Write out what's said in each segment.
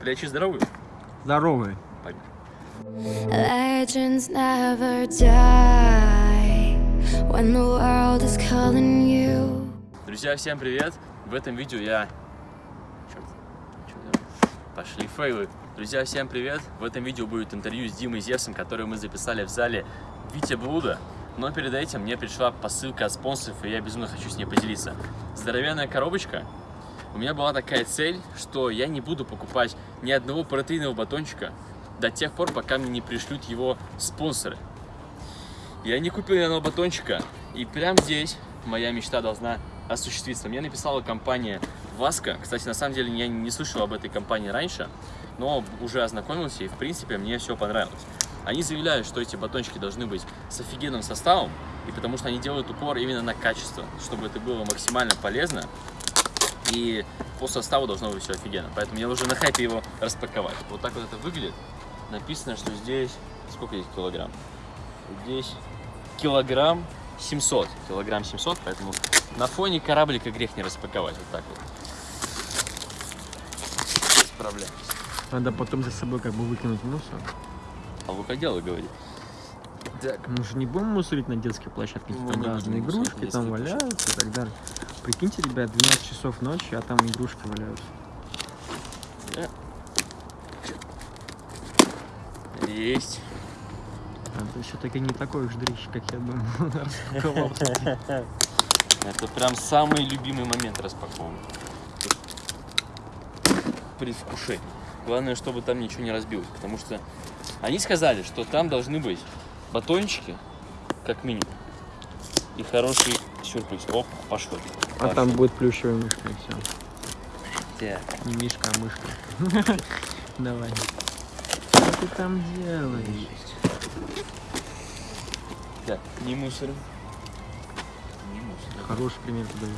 Плечи здоровые? Здоровый. Legends never die when the world is calling you. Друзья, всем привет! В этом видео я... Черт, что делаю? Пошли фейлы. Друзья, всем привет! В этом видео будет интервью с Димой Зевсом, которое мы записали в зале Витя Блуда. Но перед этим мне пришла посылка от спонсоров, и я безумно хочу с ней поделиться. Здоровенная коробочка. У меня была такая цель, что я не буду покупать ни одного протеинового батончика до тех пор, пока мне не пришлют его спонсоры. Я не купил ни одного батончика, и прямо здесь моя мечта должна осуществиться. Мне написала компания Васка. Кстати, на самом деле я не слышал об этой компании раньше, но уже ознакомился, и в принципе мне все понравилось. Они заявляют, что эти батончики должны быть с офигенным составом, и потому что они делают упор именно на качество, чтобы это было максимально полезно, и по составу должно быть все офигенно. Поэтому я уже на хайпе его распаковать. Вот так вот это выглядит. Написано, что здесь... Сколько здесь килограмм? Здесь килограмм 700. Килограмм 700, поэтому на фоне кораблика грех не распаковать. Вот так вот. Справляемся. Надо потом за собой как бы выкинуть мусор. А вы дело говорит? Так, Мы же не будем мусорить на детской площадке, Мы там разные игрушки там валяются и так далее. Прикиньте, ребят, 12 часов ночи, а там игрушки валяются. есть. А ты все-таки не такой уж дрищ, как я думал. Это прям самый любимый момент распаковки. Предвкушение. Главное, чтобы там ничего не разбилось, потому что они сказали, что там должны быть батончики, как минимум, и хороший сюрприз. Оп, пошло. А там будет плюшевая мышка и все. Так, Не мишка, а мышка. Давай. Что ты там делаешь? так, не мусорим. Не мусорим. Хороший пример подаешь.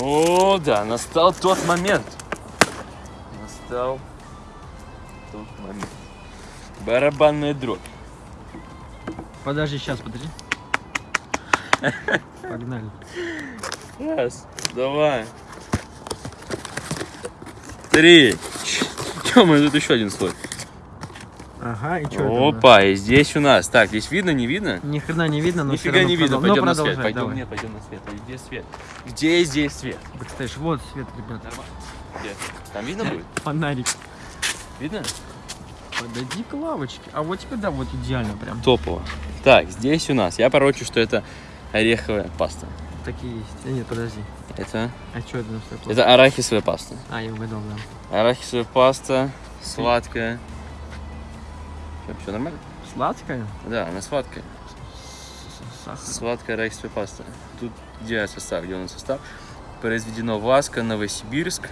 О, да, настал тот момент. Настал тот момент. Барабанная дробь. Подожди, сейчас, подожди. Погнали. Раз, два, три. Че, мы тут еще один слой. Ага, и что Опа, и здесь у нас. Так, здесь видно, не видно? Ни хрена не видно, но Нифига не видно. Пойдем но на свет. Пойдем, давай. не, пойдем на свет. Где свет? Где здесь свет? Представляешь, вот свет, ребят. Нормально. Где? Там видно будет? Фонарик. Видно? Подойди к лавочке. А вот теперь, да, вот идеально прям. Топово. Так, здесь у нас. Я порочу, что это ореховая паста. Такие есть. А, нет, подожди. Это, А что это? что это арахисовая паста. А, я угадал, да. Арахисовая паста, сладкая. Все нормально? Сладкая? Да, она сладкая. Сахар. Сладкая арахисовая паста. Тут где состав, где у нас состав? Произведено Васка, Новосибирск.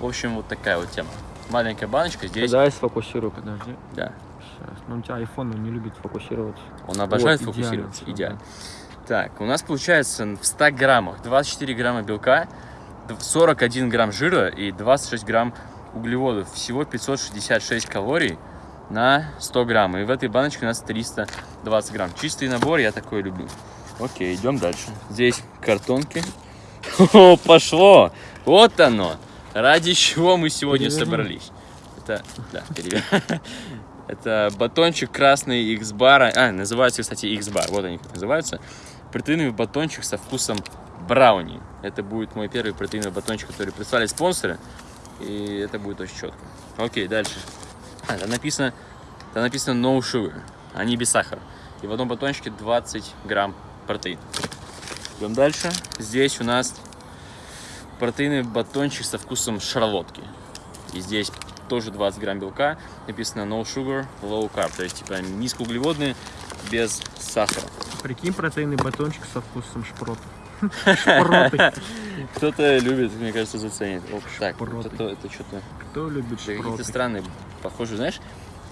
В общем, вот такая вот тема. Маленькая баночка здесь. Давай сфокусирую, подожди. Да. Сейчас. Ну, у тебя iPhone он не любит фокусироваться. Он обожает Вот, идеально фокусироваться. всё, Идеально. Так, у нас получается в 100 граммах 24 грамма белка, д- 41 грамм жира и 26 грамм углеводов. Всего 566 калорий на 100 грамм. И в этой баночке у нас 320 грамм. Чистый набор, я такой люблю. Окей, идем дальше. Здесь картонки. О, пошло! Вот оно! Ради чего мы сегодня Переверни. собрались. Это, да, перевер- Это батончик красный X-бара. А, называется, кстати, X-бар. Вот они как называются. Протеиновый батончик со вкусом брауни. Это будет мой первый протеиновый батончик, который прислали спонсоры. И это будет очень четко. Окей, дальше. А, там написано, там написано no sugar. Они без сахара. И в одном батончике 20 грамм протеина. Идем дальше. Здесь у нас протеиновый батончик со вкусом шарлотки. И здесь тоже 20 грамм белка. Написано no sugar, low carb. То есть, типа, низкоуглеводные, без сахара. Прикинь, протеинный батончик со вкусом. Шпроты. Кто-то любит, мне кажется, заценит. Оп, так, Шпроты. это, что-то Кто любит какие-то шпроты? странные, похоже, знаешь,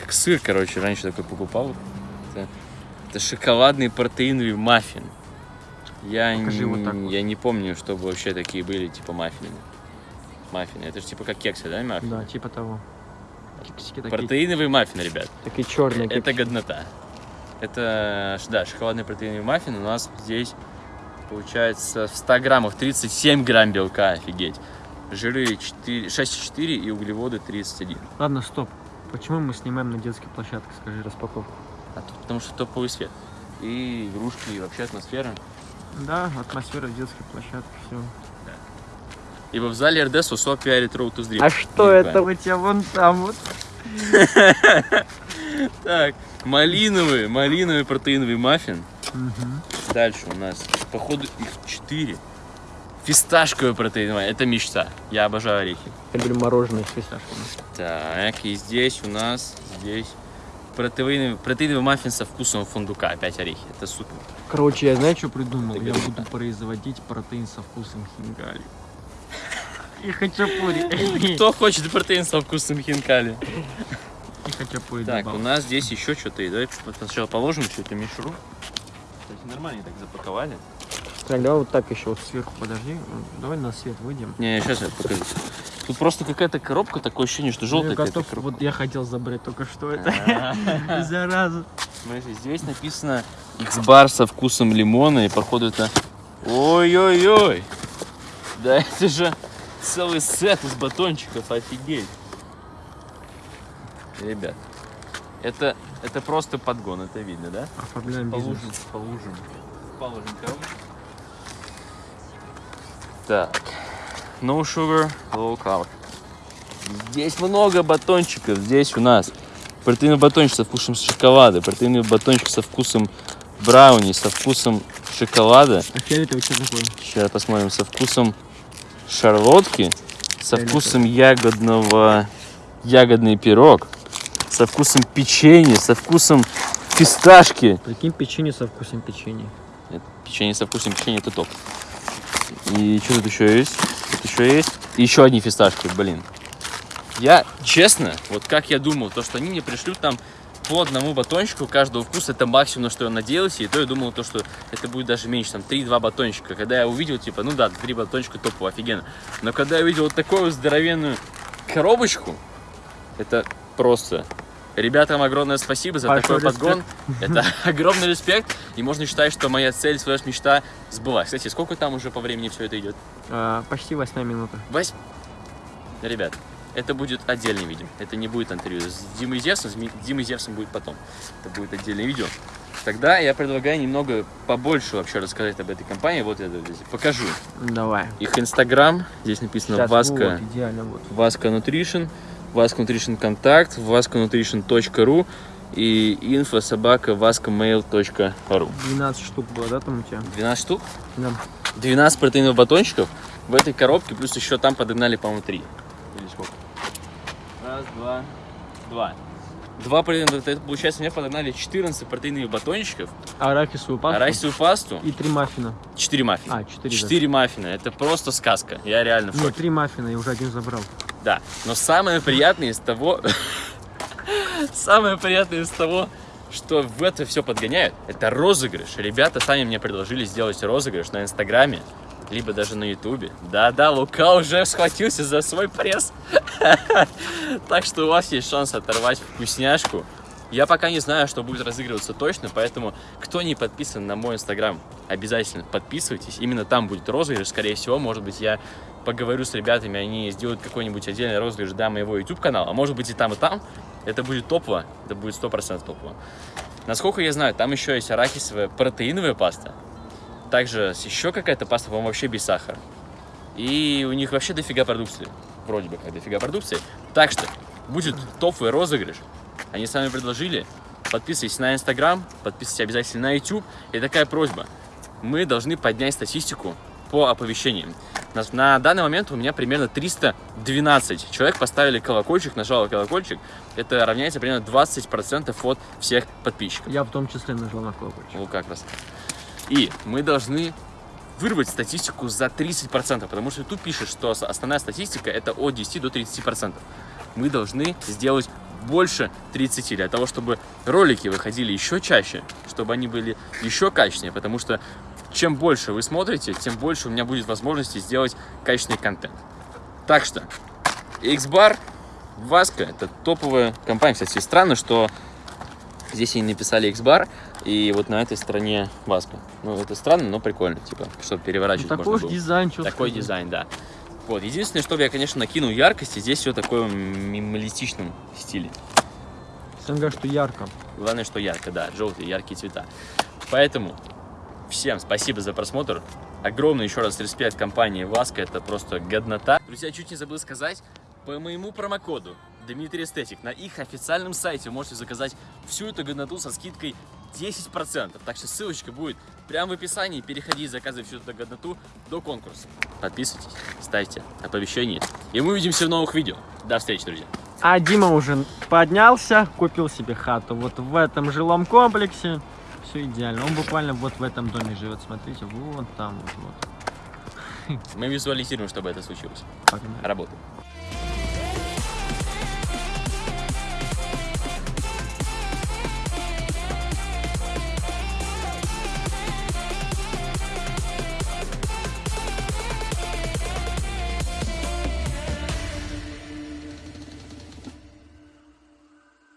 как сыр, короче, раньше такой покупал. Это, это шоколадный протеиновый маффин. Я, Покажи вот так вот. я не помню, чтобы вообще такие были, типа маффины. Маффины. Это же типа как кексы, да, маффины? Да, типа того. Кексики такие, Протеиновый маффин, ребят. такие черные. Это годнота. Это, да, шоколадный протеиновый маффин. У нас здесь получается в 100 граммах 37 грамм белка, офигеть. жиры 4, 6,4 и углеводы 31. Ладно, стоп. Почему мы снимаем на детской площадке? Скажи распаковку. А тут потому что топовый свет. И игрушки, и вообще атмосфера. Да, атмосфера детской площадки, все. Ибо в зале РДС УСО пиарит Road to. А что это у тебя вон там вот? Так, малиновый, малиновый протеиновый маффин. Дальше у нас, походу, их 4. Фисташковый протеиновый, это мечта. Я обожаю орехи. Я люблю мороженое с фисташками. Так, и здесь у нас, здесь протеиновый, протеиновый маффин со вкусом фундука. Опять орехи, это супер. Короче, я знаю, что придумал? Я буду производить протеин со вкусом хинкали. И хачапури. Кто хочет протеин со вкусом хинкали? И хачапури Так, у нас здесь еще что-то. Давай сначала положим всю эту мишуру. Кстати, нормально так запаковали. Так, давай вот так еще вот сверху, подожди. Давай на свет выйдем. Не, сейчас я покажу. Тут просто какая-то коробка, такое ощущение, что желтая какая-то готов, коробка. вот я хотел забрать только что это. А. Зараза. Смотрите, здесь написано X-бар со вкусом лимона, и походу это... Ой-ой-ой! Да это же целый сет из батончиков, офигеть! Ребят, это, это просто подгон, это видно, да? Оформляем бизнес. Положим, положим. Положим коробку. Так, no sugar, low carb. Здесь много батончиков. Здесь у нас протеиновый батончик со вкусом шоколада, протеиновый батончик со вкусом брауни, со вкусом шоколада. А фиолетовый что такое? Сейчас посмотрим, со вкусом шарлотки, со Фиолетовый. вкусом ягодного, ягодный пирог, со вкусом печенья, со вкусом фисташки. Прикинь, печенье со вкусом печенья. Нет, печенье со вкусом печенья это топ. И что тут еще есть? Еще есть. Еще одни фисташки, блин. Я, честно, вот как я думал, то, что они мне пришлют там по одному батончику каждого вкуса, это максимум, на что я надеялся, и то я думал, то, что это будет даже меньше, там 3-2 батончика. Когда я увидел, типа, ну да, 3 батончика топово, офигенно. Но когда я увидел вот такую здоровенную коробочку, это просто... Ребятам огромное спасибо за Большой такой подгон. Это огромный респект. И можно считать, что моя цель, своя мечта сбылась. Кстати, сколько там уже по времени все это идет? А, почти восьмая минута. Вась... Ребят, это будет отдельный видео. Это не будет интервью с Димой Зевсом. С Димой Зевсом будет потом. Это будет отдельное видео. Тогда я предлагаю немного побольше вообще рассказать об этой компании. Вот я здесь покажу. Давай. Их инстаграм. Здесь написано Сейчас, Васка. вот, идеально вот. Васка Nutrition, Васка Nutrition Контакт, vaskanutrition.ru и info собака vaskamail.ru 12 штук было, да, там у тебя? 12 штук, Да. 12 протеиновых батончиков в этой коробке, плюс еще там подогнали, по-моему, 3. Или сколько? Раз, два, два. Два протеиновых, это получается, мне подогнали 14 протеиновых батончиков, Арахисовую пасту. арахисовую пасту, И три маффина. 4 маффина. А, четыре. 4 маффина, это просто сказка, я реально в Нет, шоке. три маффина, я уже один забрал. Да, но самое приятное из того, самое приятное из того, что в это все подгоняют, это розыгрыш. Ребята сами мне предложили сделать розыгрыш на Инстаграме, либо даже на Ютубе. Да-да, Лука уже схватился за свой пресс. Так что у вас есть шанс оторвать вкусняшку. Я пока не знаю, что будет разыгрываться точно, поэтому кто не подписан на мой инстаграм, обязательно подписывайтесь. Именно там будет розыгрыш, скорее всего. Может быть, я поговорю с ребятами, они сделают какой-нибудь отдельный розыгрыш для моего YouTube канала, а может быть и там, и там. Это будет топово, это будет 100% топово. Насколько я знаю, там еще есть арахисовая протеиновая паста. Также еще какая-то паста, по-моему, вообще без сахара. И у них вообще дофига продукции. Вроде бы как дофига продукции. Так что будет топовый розыгрыш. Они сами предложили. Подписывайтесь на Инстаграм, подписывайтесь обязательно на YouTube. И такая просьба. Мы должны поднять статистику по оповещениям. На, на данный момент у меня примерно 312 человек поставили колокольчик, нажало колокольчик. Это равняется примерно 20% от всех подписчиков. Я в том числе нажал на колокольчик. Вот как раз. И мы должны вырвать статистику за 30%, потому что тут пишет, что основная статистика это от 10 до 30%. Мы должны сделать больше 30 для того, чтобы ролики выходили еще чаще, чтобы они были еще качественнее, потому что чем больше вы смотрите, тем больше у меня будет возможности сделать качественный контент. Так что, X-Bar, Васка, это топовая компания. Кстати, странно, что здесь они написали X-Bar, и вот на этой стороне Васка. Ну, это странно, но прикольно, типа, чтобы Ну, переворачивать такой можно было. дизайн, что Такой дизайн, да. Вот, единственное, что я, конечно, накинул яркости, здесь все такое в минималистичном стиле. Говорят, что ярко. Главное, что ярко, да, желтые, яркие цвета. Поэтому всем спасибо за просмотр. Огромный еще раз респект компании Васка, это просто годнота. Друзья, чуть не забыл сказать, по моему промокоду Дмитрий Эстетик на их официальном сайте вы можете заказать всю эту годноту со скидкой 10%. Так что ссылочка будет прямо в описании. Переходи и заказывай всю эту годноту до конкурса. Подписывайтесь, ставьте оповещения. И мы увидимся в новых видео. До встречи, друзья. А Дима уже поднялся, купил себе хату вот в этом жилом комплексе. Все идеально. Он буквально вот в этом доме живет. Смотрите, вон там вот. вот. Мы визуализируем, чтобы это случилось. Погнали. Работаем.